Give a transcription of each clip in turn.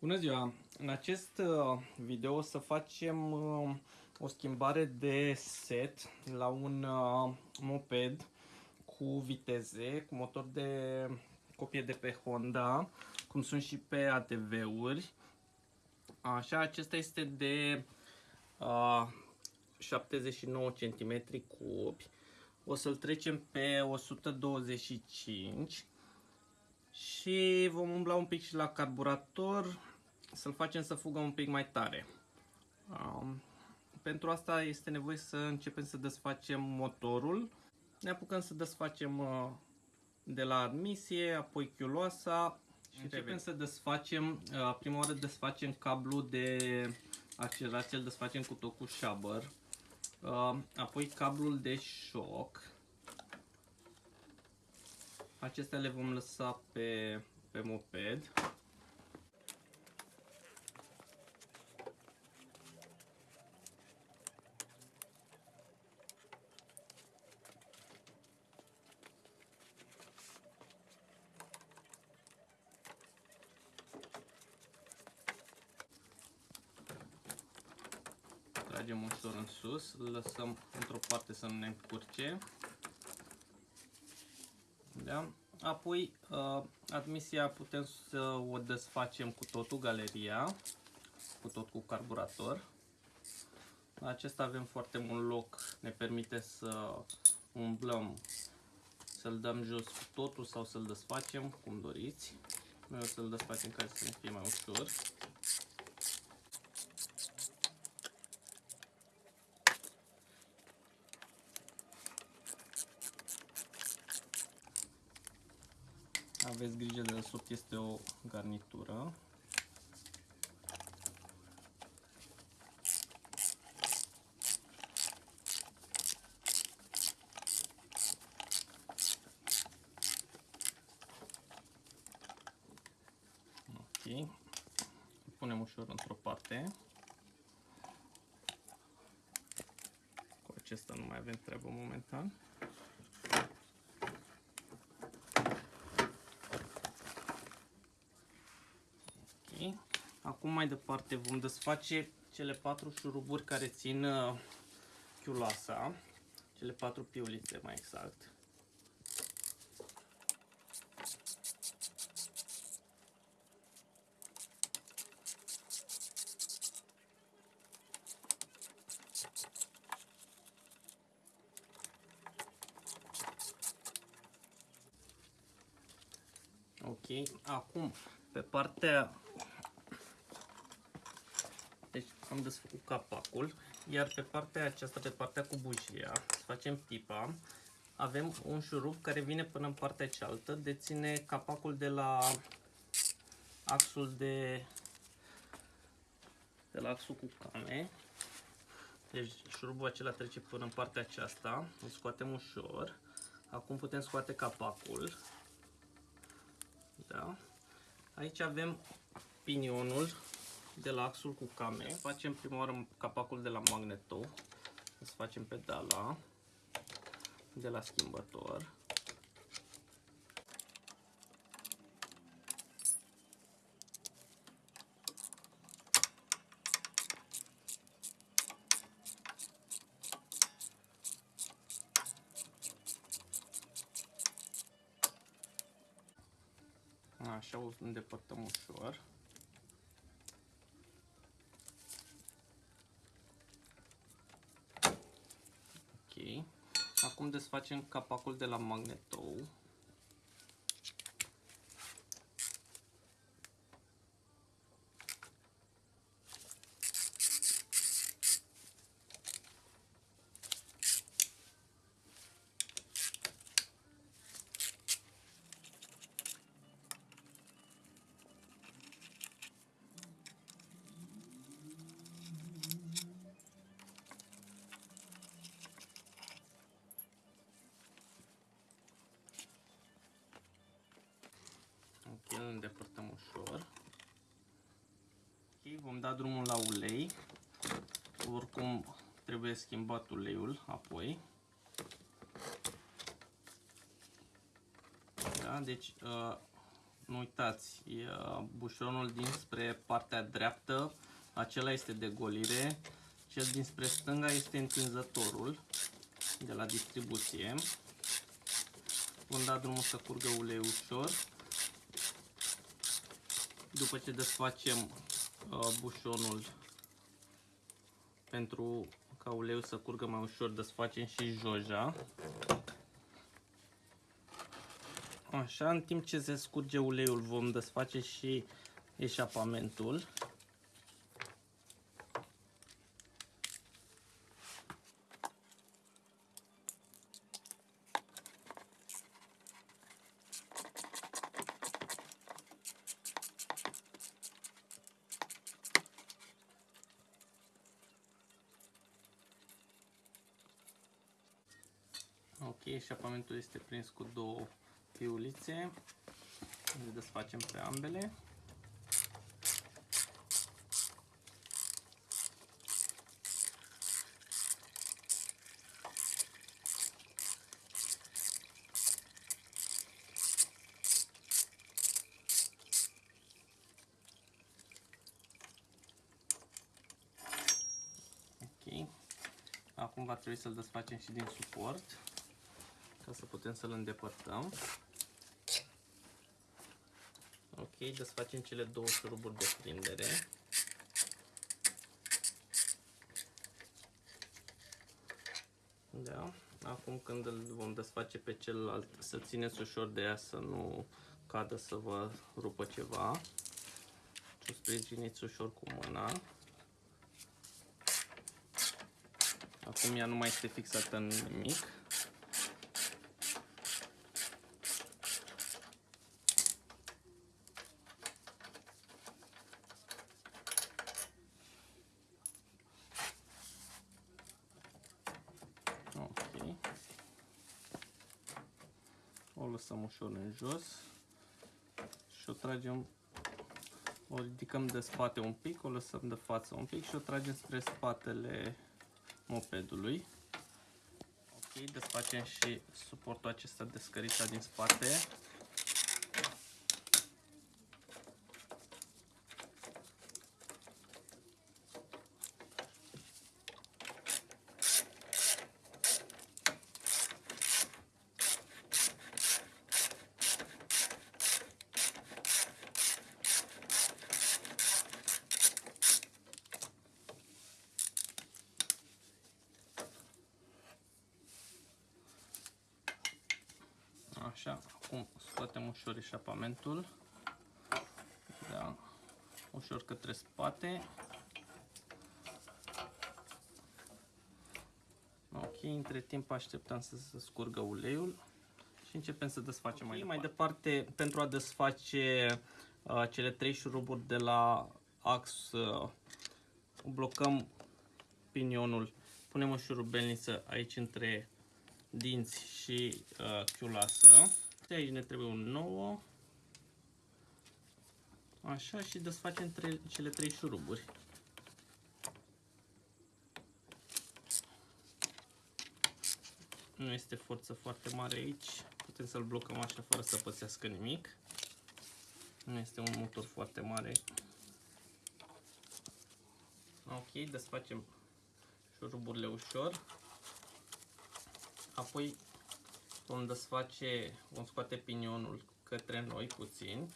Bună ziua! În acest uh, video o să facem uh, o schimbare de set la un uh, moped cu viteze, cu motor de copie de pe Honda, cum sunt și pe ATV-uri. Așa, acesta este de uh, 79 cm cubi. O să-l trecem pe 125 și vom umbla un pic și la carburator să-l facem să fugă un pic mai tare. Um, pentru asta este nevoie să începem să desfacem motorul. Ne apucăm să desfacem uh, de la admisie, apoi chiuloasa și începem revenim. să desfacem, uh, prima oară desfacem cablu de accelerație, îl desfacem cu tot cu șabăr. Uh, apoi cablul de șoc. Acestea le vom lăsa pe, pe moped. tragem ușor în sus, îl lăsăm într-o parte să nu ne încurce. Da? Apoi, uh, admisia putem să o desfacem cu totul, galeria, cu tot cu carburator. La acesta avem foarte mult loc, ne permite să umblăm, să-l dăm jos cu totul sau să-l desfacem, cum doriți. Noi o să-l desfacem ca să ne fie mai ușor. Aveți grijă de desubt este o garnitură. Ok. Punem ușor într-o parte. Cu acesta nu mai avem treabă momentan. Acum mai departe vom desface cele patru șuruburi care țin uh, chiulasa, cele patru piulițe mai exact. Ok, acum pe partea deci am desfăcut capacul, iar pe partea aceasta, pe partea cu bujia, facem pipa, avem un șurub care vine până în partea cealaltă, deține capacul de la axul de, de la axul cu came. Deci șurubul acela trece până în partea aceasta, îl scoatem ușor. Acum putem scoate capacul. Da? Aici avem pinionul de la axul cu came. Facem prima oară capacul de la magneto. Să facem pedala de la schimbător. Așa o îndepărtăm ușor. Acum desfacem capacul de la magnetou. îl îndepărtăm ușor. Ok, vom da drumul la ulei. Oricum trebuie schimbat uleiul apoi. Da, deci uh, Nu uitați, e, bușonul dinspre partea dreaptă, acela este de golire, cel dinspre stânga este întinzătorul de la distribuție. Vom da drumul să curgă ulei ușor. După ce desfacem uh, bușonul pentru ca uleiul să curgă mai ușor, desfacem și joja. Așa, în timp ce se scurge uleiul vom desface și eșapamentul. Ok, eșapamentul este prins cu două fiulițe. Le desfacem pe ambele. Ok. Acum va trebui să-l desfacem și din suport ca să putem să-l îndepărtăm. Ok, desfacem cele două șuruburi de prindere. Da. Acum când îl vom desface pe celălalt, să țineți ușor de ea să nu cadă să vă rupă ceva. Și o sprijiniți ușor cu mâna. Acum ea nu mai este fixată în nimic. o lăsăm ușor în jos și o tragem, o ridicăm de spate un pic, o lăsăm de față un pic și o tragem spre spatele mopedului. Ok, desfacem și suportul acesta de scărița din spate. Așa, acum scoatem ușor eșapamentul. Da, ușor către spate. Ok, între timp așteptăm să se scurgă uleiul și începem să desfacem okay, mai departe. Mai departe, pentru a desface uh, cele trei șuruburi de la ax, uh, blocăm pinionul, punem o șurubelniță aici între dinți și uh, chiulasă. De aici ne trebuie un nou. Așa și desfacem tre cele trei șuruburi. Nu este forță foarte mare aici. Putem să-l blocăm așa fără să pățească nimic. Nu este un motor foarte mare. Ok, desfacem șuruburile ușor. Apoi vom desface, vom scoate pinionul către noi puțin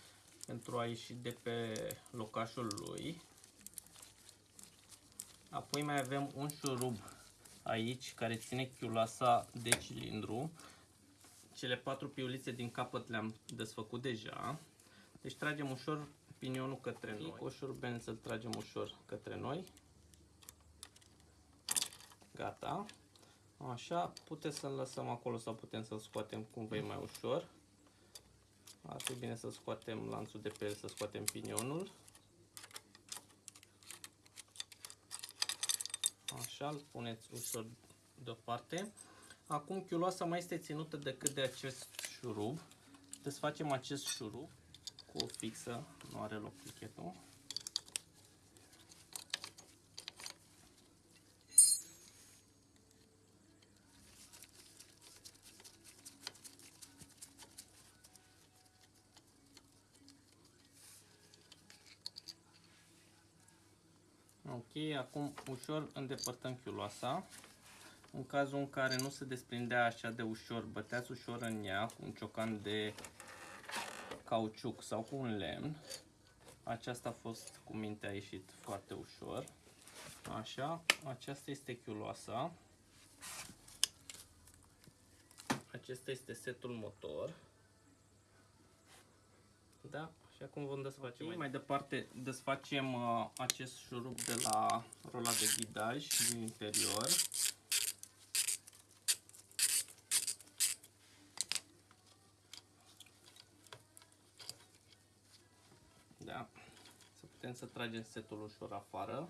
pentru a ieși de pe locașul lui. Apoi mai avem un șurub aici care ține chiulasa de cilindru. Cele patru piulițe din capăt le-am desfăcut deja. Deci tragem ușor pinionul către noi. Cu o șurubeniță îl tragem ușor către noi. Gata. Așa, puteți să-l lăsăm acolo sau putem să-l scoatem cum vei mai ușor. Ar fi bine să scoatem lanțul de pe el, să scoatem pinionul. Așa, îl puneți ușor deoparte. Acum chiuloasa mai este ținută decât de acest șurub. Desfacem acest șurub cu o fixă, nu are loc plichetul. Ok, acum ușor îndepărtăm chiuloasa. În cazul în care nu se desprindea așa de ușor, băteați ușor în ea cu un ciocan de cauciuc sau cu un lemn. Aceasta a fost cu mintea ieșit foarte ușor. Așa, aceasta este chiuloasa. Acesta este setul motor. Da, și acum vom desface okay. mai, mai departe. Desfacem uh, acest șurub de la rola de ghidaj din interior. Da, să putem să tragem setul ușor afară.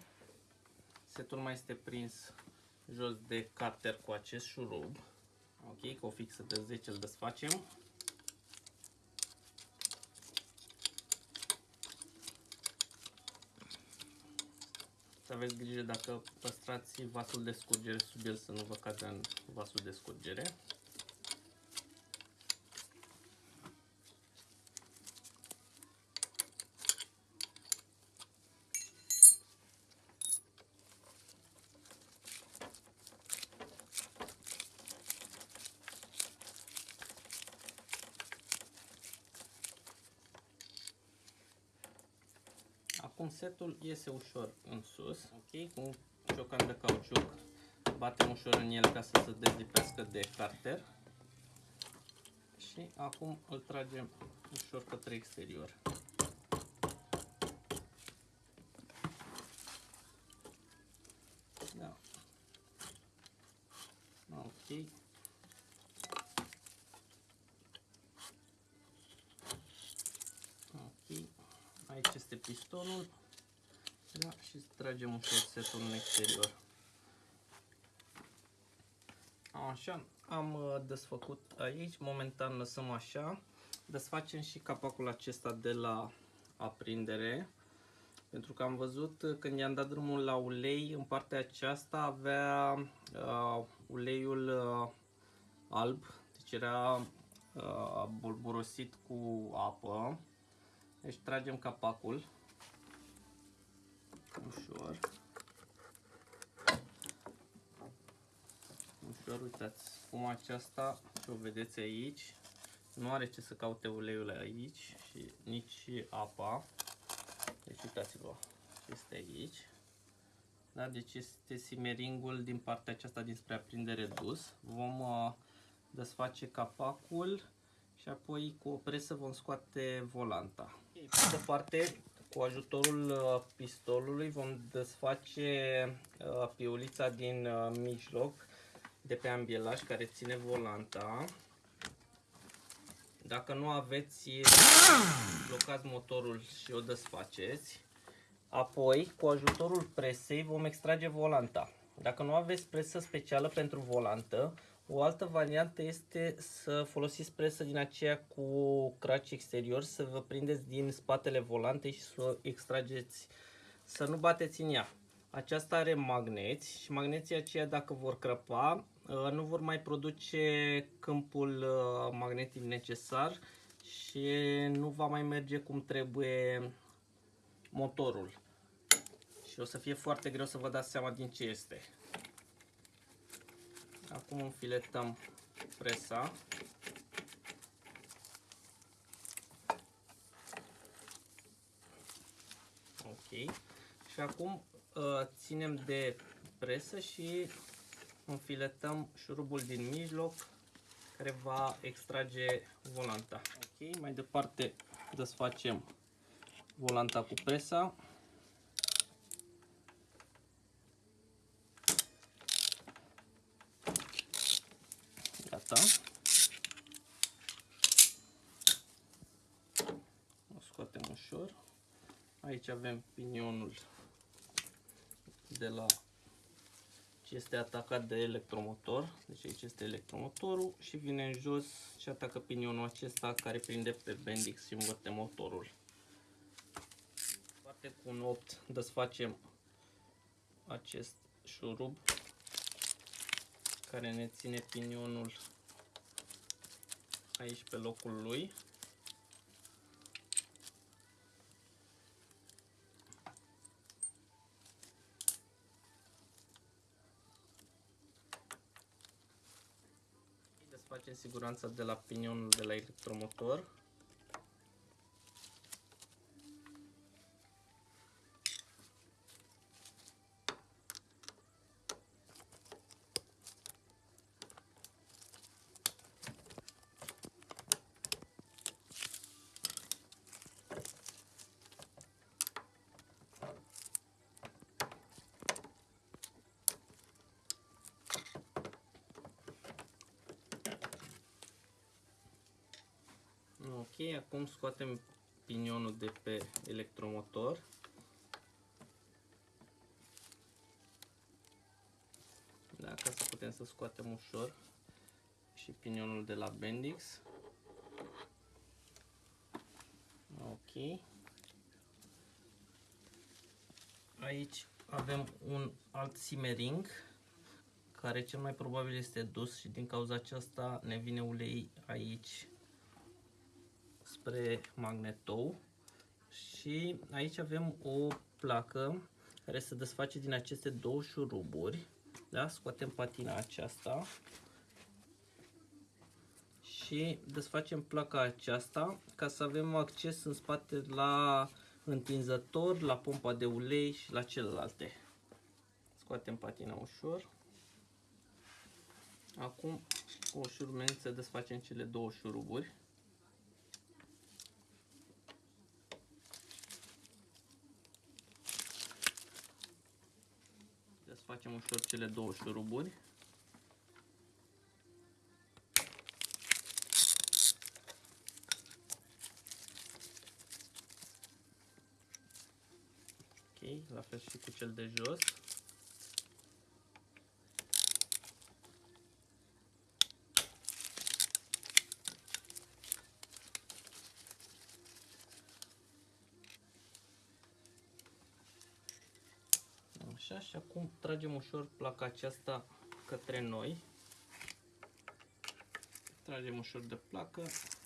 Setul mai este prins jos de carter cu acest șurub. Ok, cu o fixă de 10 îl desfacem. Aveți grijă dacă păstrați vasul de scurgere sub el să nu vă cadă în vasul de scurgere. Acum setul iese ușor în sus, ok, cu un ciocan de cauciuc. Batem ușor în el ca să se dezlipească de carter. Și acum îl tragem ușor către exterior. Da. Ok. Aici este pistonul. Da, și tragem ușor setul în exterior. Așa, am uh, desfăcut aici, momentan lăsăm așa. Desfacem și capacul acesta de la aprindere. Pentru că am văzut uh, când i-am dat drumul la ulei, în partea aceasta avea uh, uleiul uh, alb, deci era uh, bolborosit cu apă. Deci tragem capacul Ușor, uitați, spuma aceasta, și o vedeți aici, nu are ce să caute uleiul aici și nici apa. Deci uitați-vă, este aici. Da, deci este simeringul din partea aceasta dinspre aprindere dus. Vom uh, desface capacul și apoi cu o presă vom scoate volanta. Pe de parte, cu ajutorul uh, pistolului vom desface uh, piulița din uh, mijloc de pe ambielaj care ține volanta. Dacă nu aveți, blocați motorul și o desfaceți. Apoi, cu ajutorul presei vom extrage volanta. Dacă nu aveți presă specială pentru volantă, o altă variantă este să folosiți presă din aceea cu craci exterior, să vă prindeți din spatele volantei și să o extrageți, să nu bateți în ea. Aceasta are magneți și magneții aceia dacă vor crăpa, uh, nu vor mai produce câmpul uh, magnetic necesar și nu va mai merge cum trebuie motorul. Și o să fie foarte greu să vă dați seama din ce este. Acum înfiletăm presa. Ok. Și acum uh, ținem de presă și înfiletăm șurubul din mijloc care va extrage volanta. Ok, mai departe desfacem volanta cu presa. Gata. O scoatem ușor. Aici avem pinionul de la ce este atacat de electromotor. Deci aici este electromotorul și vine în jos și atacă pinionul acesta care prinde pe bendix și învârte motorul. Parte cu un 8 desfacem acest șurub care ne ține pinionul aici pe locul lui. Facem siguranța de la pinionul de la electromotor. Ok, acum scoatem pinionul de pe electromotor. Da, ca să putem să scoatem ușor și pinionul de la Bendix. Ok. Aici avem un alt simmering care cel mai probabil este dus și din cauza aceasta ne vine ulei aici spre magnetou și aici avem o placă care se desface din aceste două șuruburi. Da? Scoatem patina aceasta și desfacem placa aceasta ca să avem acces în spate la întinzător, la pompa de ulei și la celelalte. Scoatem patina ușor. Acum cu o șurubeniță desfacem cele două șuruburi. Facem ușor cele două șuruburi. Ok, la fel și cu cel de jos. Așa, și acum tragem ușor placa aceasta către noi. Tragem ușor de placă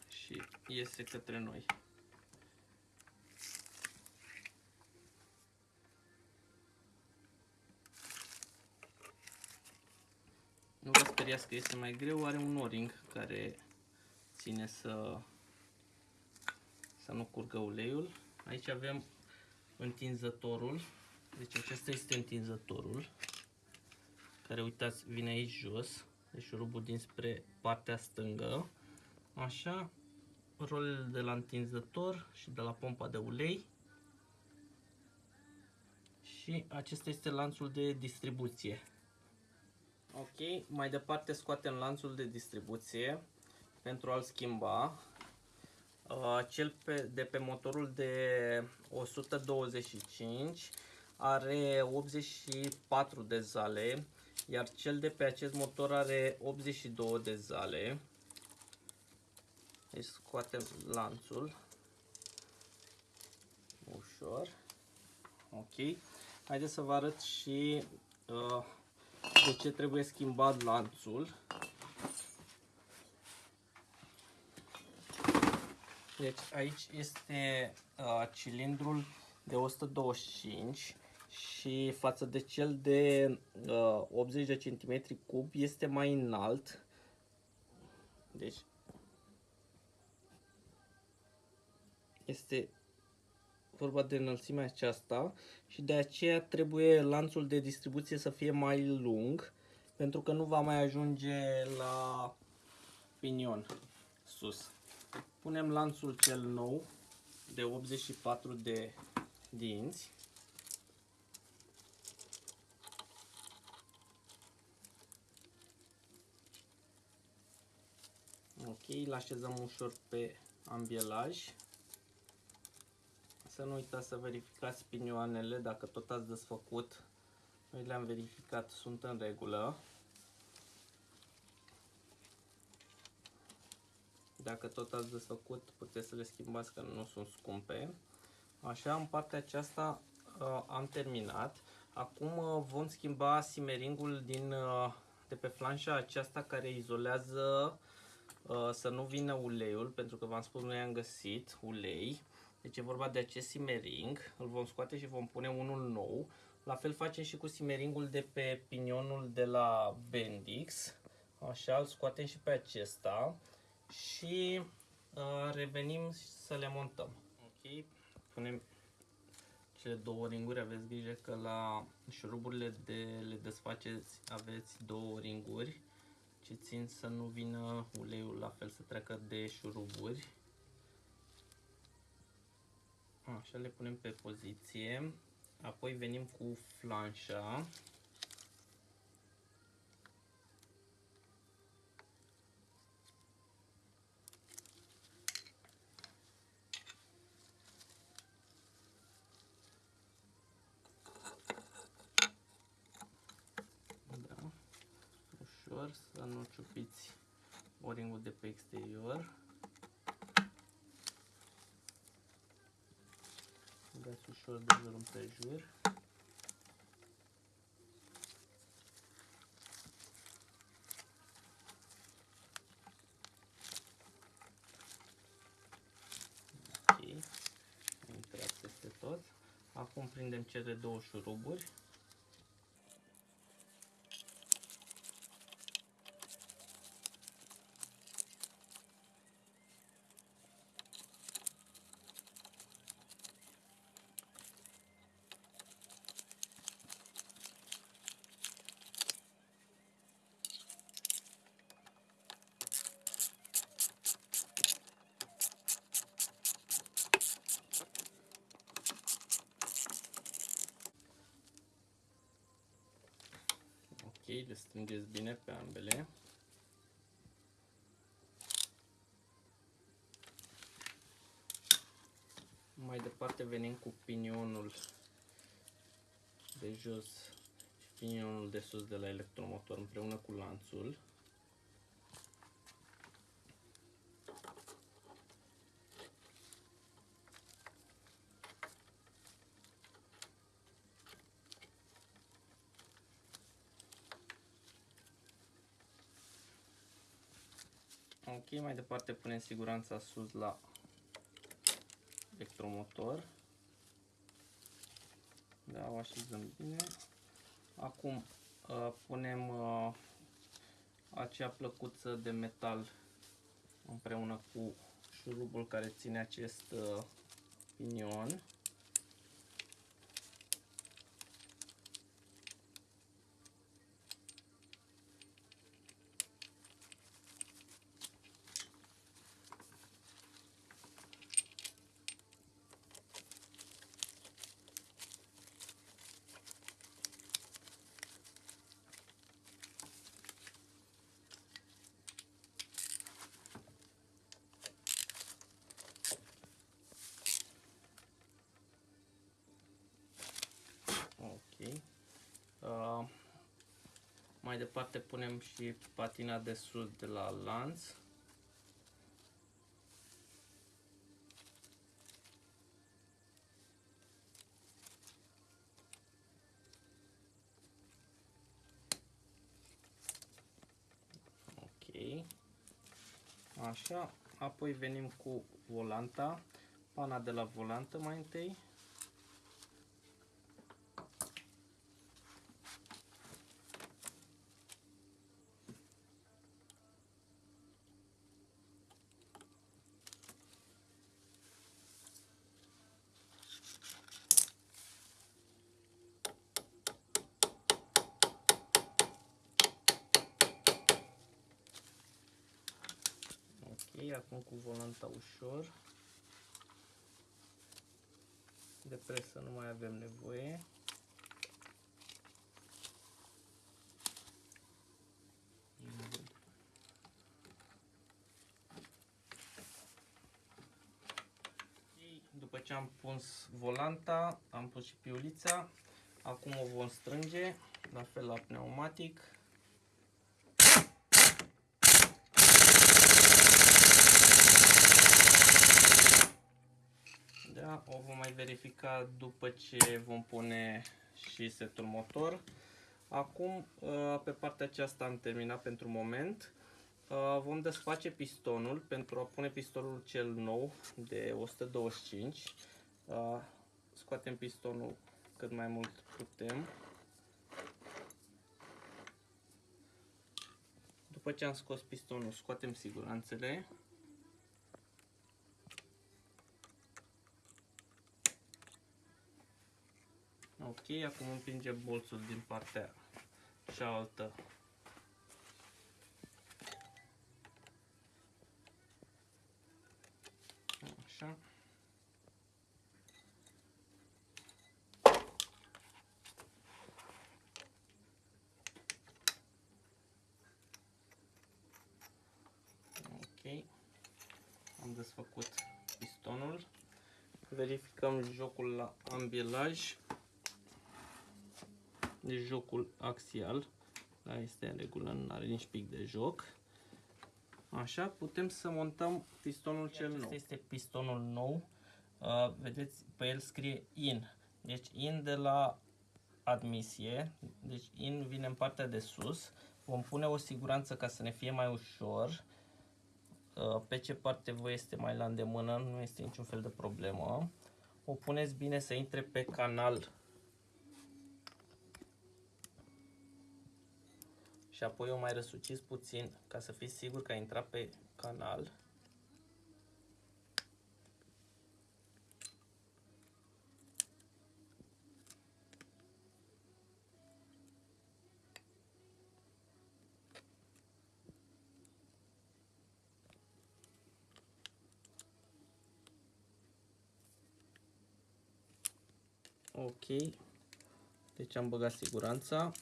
și iese către noi. Nu vă speriați că este mai greu, are un o-ring care ține să, să nu curgă uleiul. Aici avem întinzătorul deci acesta este întinzătorul, care uitați vine aici jos, deci șurubul dinspre partea stângă. Așa, rolele de la întinzător și de la pompa de ulei. Și acesta este lanțul de distribuție. Ok, mai departe scoatem lanțul de distribuție pentru a-l schimba. Uh, cel pe, de pe motorul de 125 are 84 de zale, iar cel de pe acest motor are 82 de zale. Deci scoatem lanțul. Ușor. Ok. Haideți să vă arăt și uh, de ce trebuie schimbat lanțul. Deci aici este uh, cilindrul de 125 și față de cel de uh, 80 de cm cub este mai înalt. Deci este vorba de înălțimea aceasta și de aceea trebuie lanțul de distribuție să fie mai lung pentru că nu va mai ajunge la pinion sus. Punem lanțul cel nou de 84 de dinți Ok, îl așezăm ușor pe ambielaj. Să nu uitați să verificați pinioanele, dacă tot ați desfăcut. Noi le-am verificat, sunt în regulă. Dacă tot ați desfăcut, puteți să le schimbați că nu sunt scumpe. Așa, în partea aceasta uh, am terminat. Acum uh, vom schimba simeringul din, uh, de pe flanșa aceasta care izolează Uh, să nu vină uleiul, pentru că v-am spus noi am găsit ulei. Deci e vorba de acest simering, îl vom scoate și vom pune unul nou. La fel facem și cu simeringul de pe pinionul de la Bendix. Așa, îl scoatem și pe acesta și uh, revenim să le montăm. Ok, punem cele două ringuri, aveți grijă că la șuruburile de le desfaceți aveți două ringuri ce țin să nu vină uleiul la fel să treacă de șuruburi. Așa le punem pe poziție, apoi venim cu flanșa ușor să nu ciupiți o de pe exterior. Dați ușor de jur împrejur. Ok, intrat peste tot. Acum prindem cele două șuruburi. le strângeți bine pe ambele. Mai departe venim cu pinionul de jos și pinionul de sus de la electromotor împreună cu lanțul. Ok, mai departe punem siguranța sus la electromotor. Da, o așezăm bine. Acum uh, punem uh, acea plăcuță de metal împreună cu șurubul care ține acest uh, pinion. Mai departe punem și patina de sus de la lanț. Ok. Așa, apoi venim cu volanta, pana de la volantă mai întâi. Acum cu volanta ușor. De presă nu mai avem nevoie. După ce am pus volanta, am pus și piulița, acum o vom strânge, la fel la pneumatic. Da, o vom mai verifica după ce vom pune și setul motor. Acum, uh, pe partea aceasta am terminat pentru moment. Uh, vom desface pistonul pentru a pune pistonul cel nou de 125. Uh, scoatem pistonul cât mai mult putem. După După ce am scos pistonul, scoatem siguranțele. Ok, acum împingem bolțul din partea cealaltă. Așa. Ok. Am desfăcut pistonul. Verificăm jocul la ambilaj. Deci jocul axial. Da, este în regulă, nu are nici pic de joc. Așa, putem să montăm pistonul cel nou. este pistonul nou. Uh, vedeți, pe el scrie IN. Deci IN de la admisie. Deci IN vine în partea de sus. Vom pune o siguranță ca să ne fie mai ușor. Uh, pe ce parte vă este mai la îndemână, nu este niciun fel de problemă. O puneți bine să intre pe canal și apoi o mai răsuciți puțin ca să fiți sigur că a intrat pe canal. Ok, deci am băgat siguranța.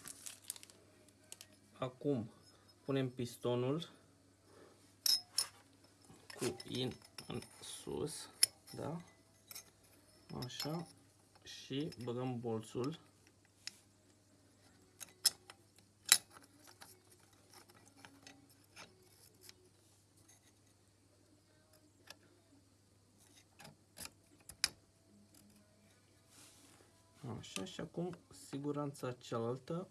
Acum punem pistonul cu in în sus, da? Așa. Și băgăm bolțul. Așa, și acum siguranța cealaltă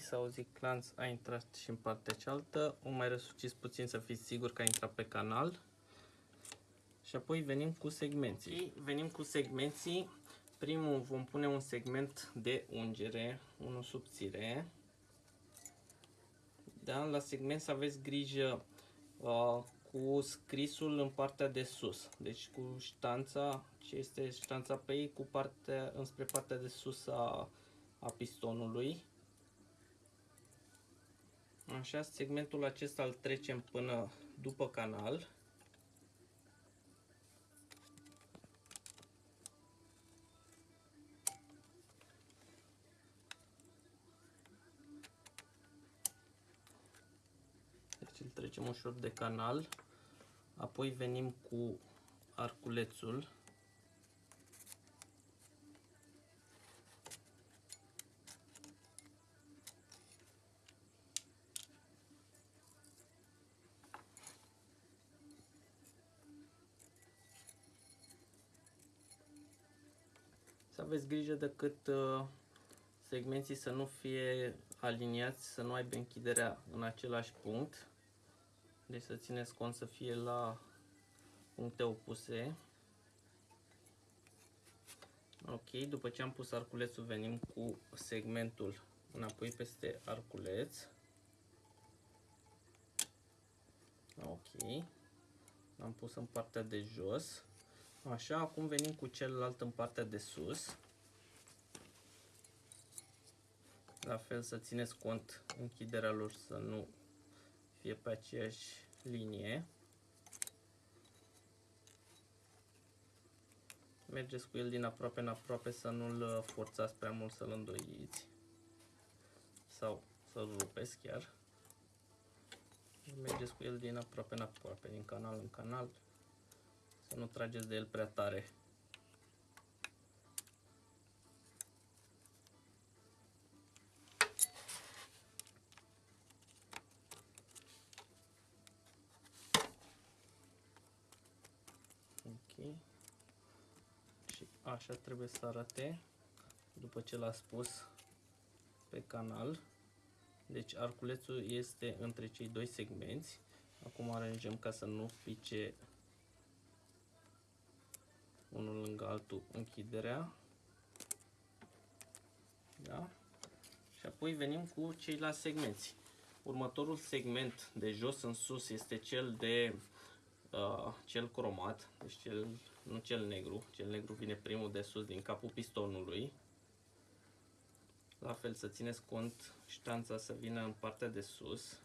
Ok, s-a auzit clanț, a intrat și în partea cealaltă. O mai răsuciți puțin să fiți sigur că a intrat pe canal. Și apoi venim cu segmenții. Okay, venim cu segmenții. Primul vom pune un segment de ungere, unul subțire. Da? La segment să aveți grijă uh, cu scrisul în partea de sus. Deci cu ștanța, ce este ștanța pe ei, cu partea, înspre partea de sus a, a pistonului. Așa, segmentul acesta îl trecem până după canal. Deci îl trecem ușor de canal. Apoi venim cu arculețul aveți grijă de cât uh, segmenții să nu fie aliniați, să nu aibă închiderea în același punct. Deci să țineți cont să fie la puncte opuse. Ok, după ce am pus arculețul venim cu segmentul înapoi peste arculeț. Ok, l-am pus în partea de jos. Așa, acum venim cu celălalt în partea de sus. La fel să țineți cont închiderea lor să nu fie pe aceeași linie. Mergeți cu el din aproape în aproape să nu-l forțați prea mult să-l îndoiți sau să-l rupeți chiar. Mergeți cu el din aproape în aproape, din canal în canal, să nu trageți de el prea tare. Așa trebuie să arate după ce l-a spus pe canal. Deci arculețul este între cei doi segmenți. Acum aranjăm ca să nu pice unul lângă altul închiderea. Da? Și apoi venim cu ceilalți segmenți. Următorul segment de jos în sus este cel de uh, cel cromat, deci cel, nu cel negru, cel negru vine primul de sus din capul pistonului. La fel să țineți cont ștanța să vină în partea de sus.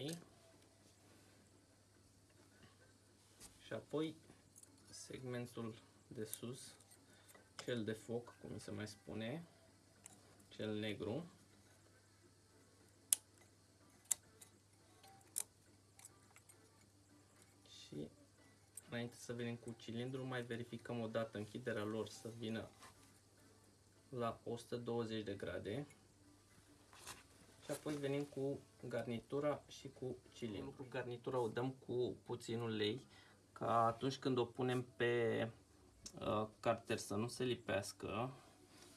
Ok. Și apoi segmentul de sus, cel de foc, cum se mai spune, cel negru. Și înainte să venim cu cilindrul, mai verificăm o dată închiderea lor să vină la 120 de grade și apoi venim cu garnitura și cu cilindru. Cu garnitura o dăm cu puțin ulei ca atunci când o punem pe uh, carter să nu se lipească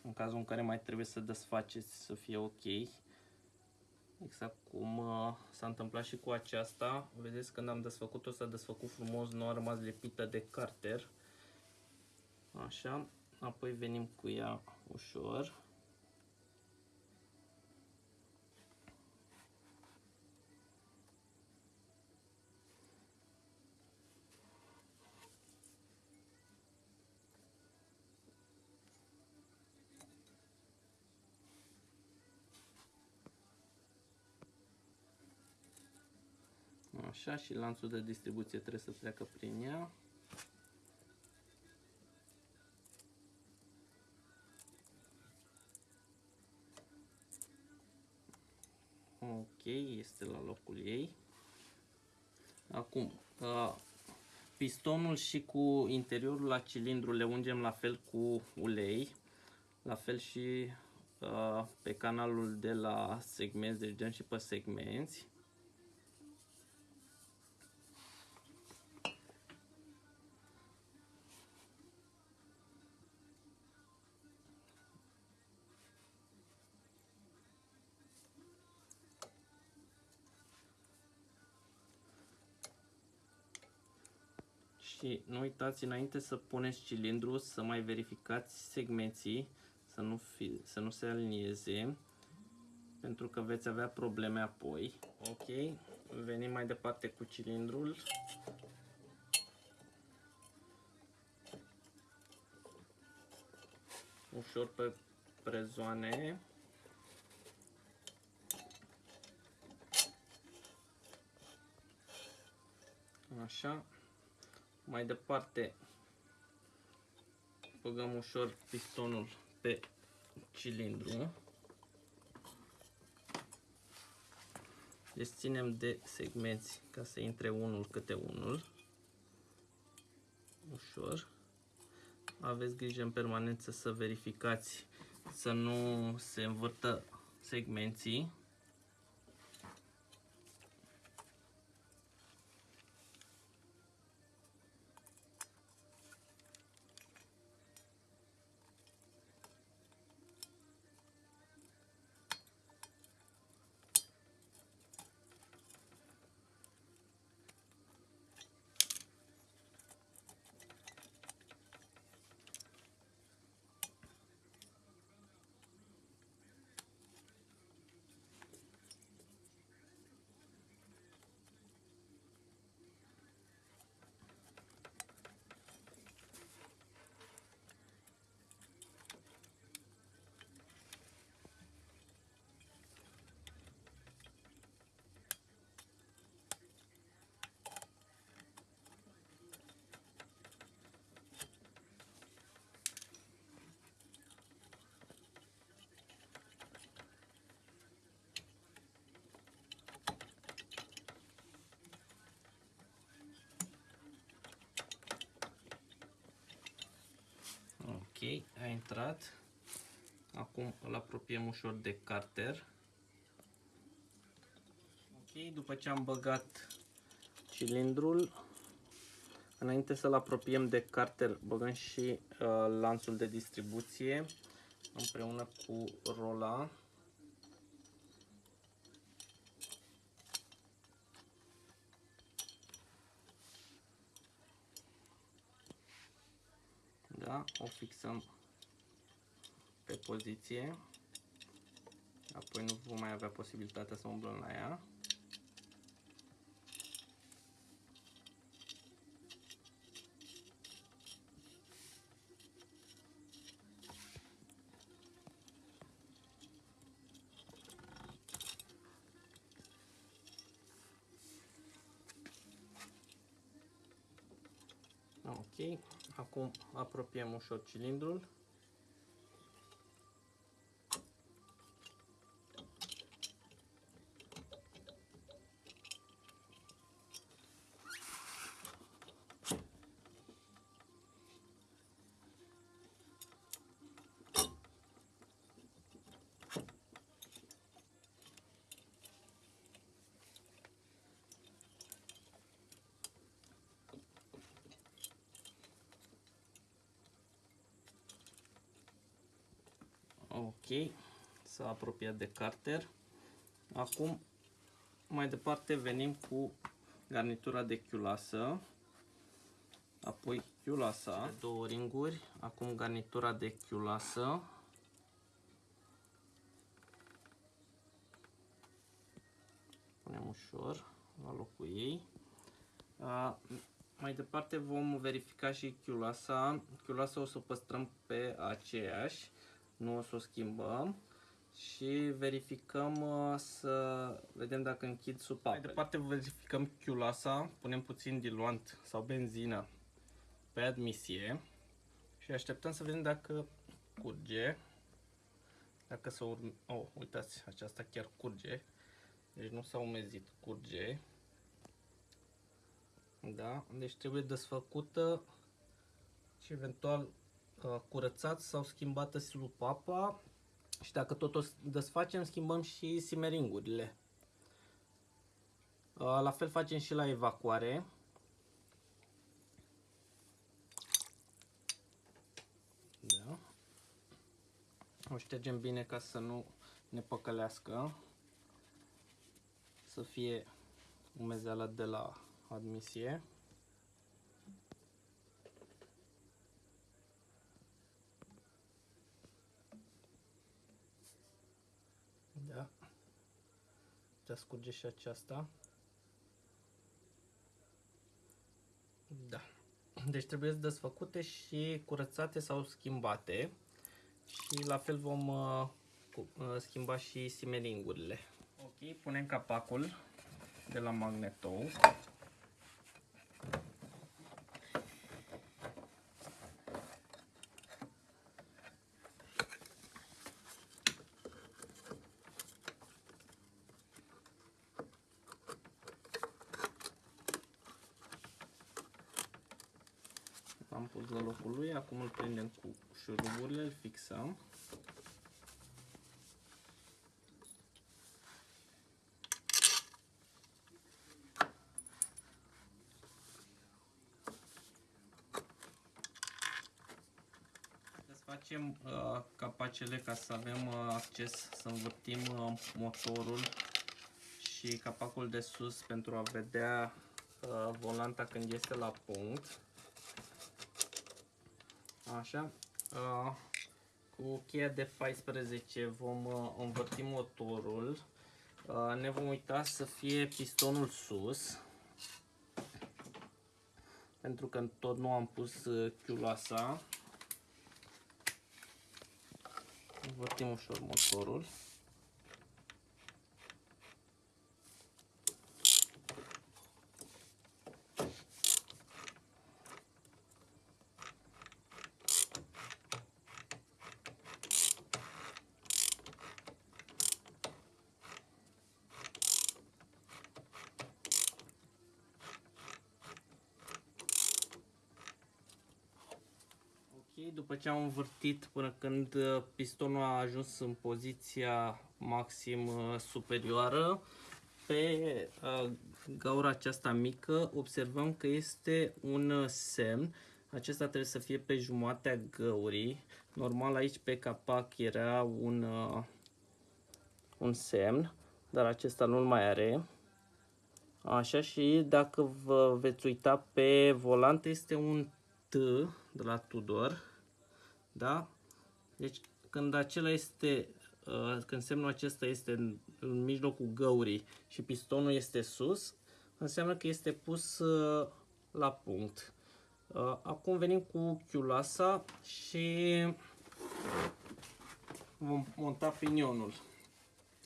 în cazul în care mai trebuie să desfaceți să fie ok. Exact cum uh, s-a întâmplat și cu aceasta. Vedeți când am desfăcut-o s-a desfăcut frumos nu a rămas lipită de carter. Așa. Apoi venim cu ea ușor Așa și lanțul de distribuție trebuie să treacă prin ea. Ok, este la locul ei. Acum, pistonul și cu interiorul la cilindru le ungem la fel cu ulei. La fel și pe canalul de la segmenți, deci dăm și pe segmenți. Și nu uitați înainte să puneți cilindru să mai verificați segmenții să nu, fi, să nu se alinieze pentru că veți avea probleme apoi. Ok, venim mai departe cu cilindrul. Ușor pe prezoane. Așa. Mai departe băgăm ușor pistonul pe cilindru. Deci ținem de segmenți ca să intre unul câte unul. Ușor. Aveți grijă în permanență să verificați să nu se învârtă segmenții. Îl apropiem ușor de carter. Ok, după ce am băgat cilindrul, înainte să-l apropiem de carter, băgăm și uh, lanțul de distribuție împreună cu rola. Da, o fixăm pe poziție. Apoi nu vom mai avea posibilitatea să umblăm la ea. Ok, acum apropiem ușor cilindrul. Ok, s-a apropiat de carter. Acum, mai departe, venim cu garnitura de chiulasă. Apoi chiulasa, două ringuri. Acum garnitura de chiulasă. Punem ușor la locul ei. A, mai departe vom verifica și chiulasa. Chiulasa o să o păstrăm pe aceeași nu o să o schimbăm și verificăm uh, să vedem dacă închid supapele. Mai departe verificăm chiulasa, punem puțin diluant sau benzină pe admisie și așteptăm să vedem dacă curge. Dacă să urme... Oh, uitați, aceasta chiar curge. Deci nu s-a umezit, curge. Da, deci trebuie desfăcută și eventual Uh, curățat sau schimbată silupapa și dacă tot o desfacem, schimbăm și simeringurile. Uh, la fel facem și la evacuare. Da. O ștergem bine ca să nu ne păcălească. Să fie umezeala de la admisie. Putea scurge și aceasta. Da. Deci trebuie desfăcute și curățate sau schimbate. Și la fel vom uh, uh, schimba și simeringurile. Ok, punem capacul de la magnetou. am pus la locul lui, acum îl prindem cu șuruburile, îl fixăm. facem uh, capacele ca să avem uh, acces să învârtim uh, motorul și capacul de sus pentru a vedea uh, volanta când este la punct. Așa. Uh, cu cheia de 14 vom uh, învârti motorul. Uh, ne vom uita să fie pistonul sus. Pentru că tot nu am pus chiuloasa. Învârtim ușor motorul. După ce am învârtit până când uh, pistonul a ajuns în poziția maxim uh, superioară, pe uh, gaura aceasta mică observăm că este un semn. Acesta trebuie să fie pe jumatea găurii. Normal aici pe capac era un, un semn, dar acesta nu-l mai are. Așa și dacă vă veți uita pe volant este un T de la Tudor. Da? Deci când acela este, uh, când semnul acesta este în, în mijlocul găurii și pistonul este sus, înseamnă că este pus uh, la punct. Uh, acum venim cu chiulasa și vom monta pinionul.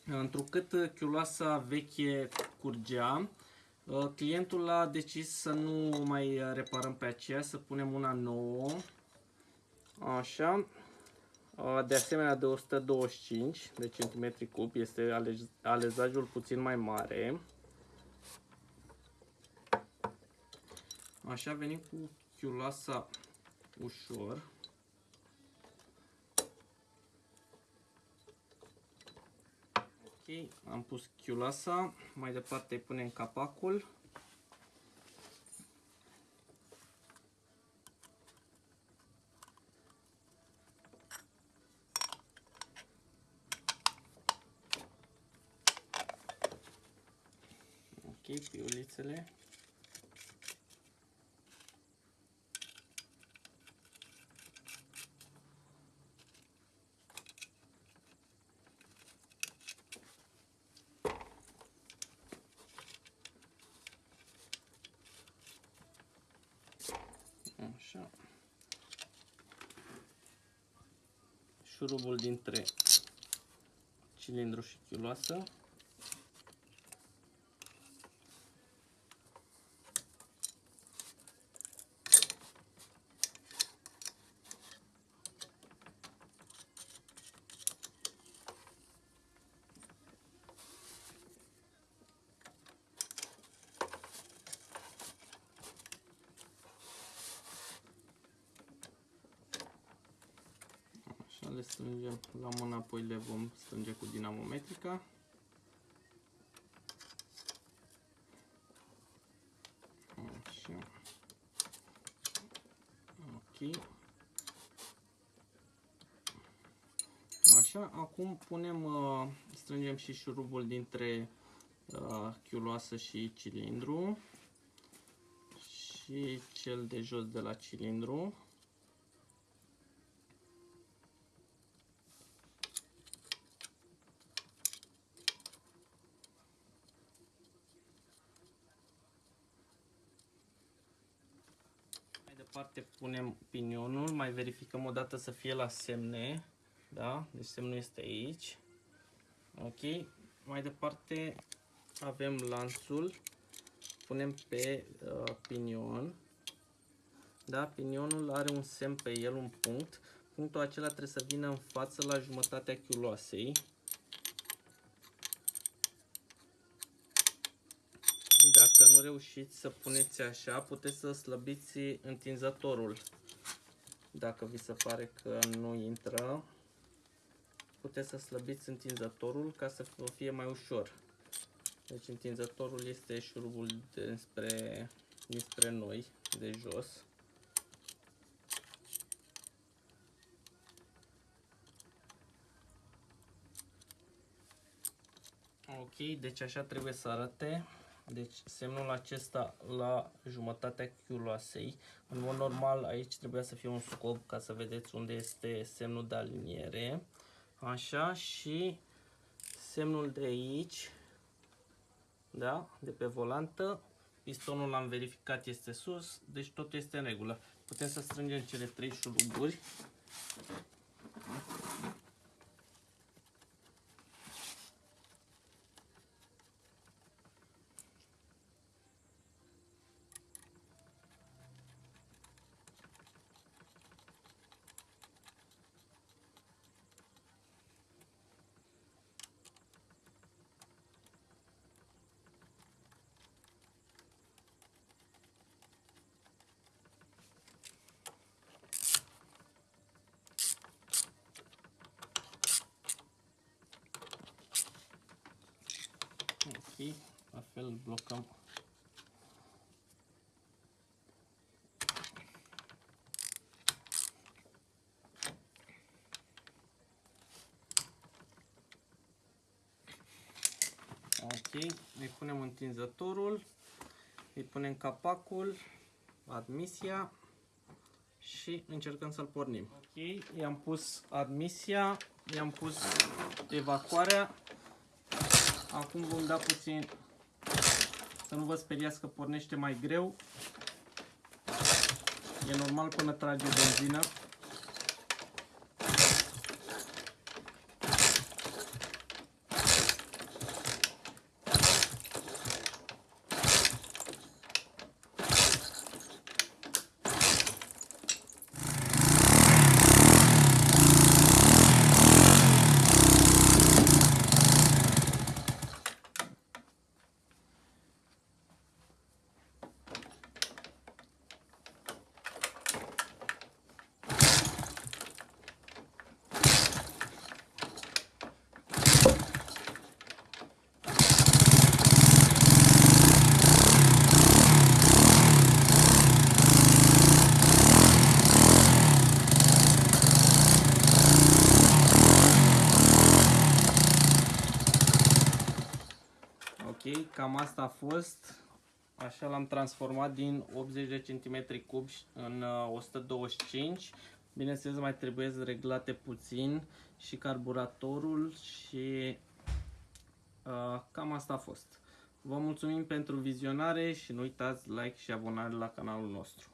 Întrucât chiulasa veche curgea, Uh, clientul a decis să nu mai reparăm pe aceea, să punem una nouă. Așa. Uh, de asemenea de 125 de centimetri cub, este alezajul puțin mai mare. Așa venim cu chiulasa ușor. Ok, am pus chiulasa, mai departe punem capacul. Ok, piulițele. Așa. Șurubul dintre cilindru și chiuloasă. Le strângem la mână, apoi le vom strânge cu dinamometrica. Așa. Ok. Așa, acum punem, uh, strângem și șurubul dintre uh, chiuloasă și cilindru și cel de jos de la cilindru. Departe punem pinionul, mai verificăm o dată să fie la semne, da? Deci semnul este aici. Ok, mai departe avem lanțul, punem pe uh, pinion, da? Pinionul are un semn pe el, un punct, punctul acela trebuie să vină în față la jumătatea chiuloasei. Dacă nu reușiți să puneți așa, puteți să slăbiți întinzătorul. Dacă vi se pare că nu intră, puteți să slăbiți întinzătorul ca să vă fie mai ușor. Deci întinzătorul este șurubul despre, despre noi, de jos. Ok, deci așa trebuie să arate. Deci semnul acesta la jumătatea chiuloasei. În mod normal aici trebuia să fie un scop ca să vedeți unde este semnul de aliniere. Așa și semnul de aici, da, de pe volantă. Pistonul l-am verificat este sus, deci totul este în regulă. Putem să strângem cele trei șuruburi. Punem întinzătorul, îi punem capacul, admisia și încercăm să-l pornim. Ok, i-am pus admisia, i-am pus evacuarea. Acum vom da puțin să nu vă speriați că pornește mai greu. E normal până trage benzină. Ok, cam asta a fost. Așa l-am transformat din 80 de cm cubi în 125 uh, Bineînțeles mai trebuie reglate puțin și carburatorul și uh, cam asta a fost. Vă mulțumim pentru vizionare și nu uitați like și abonare la canalul nostru.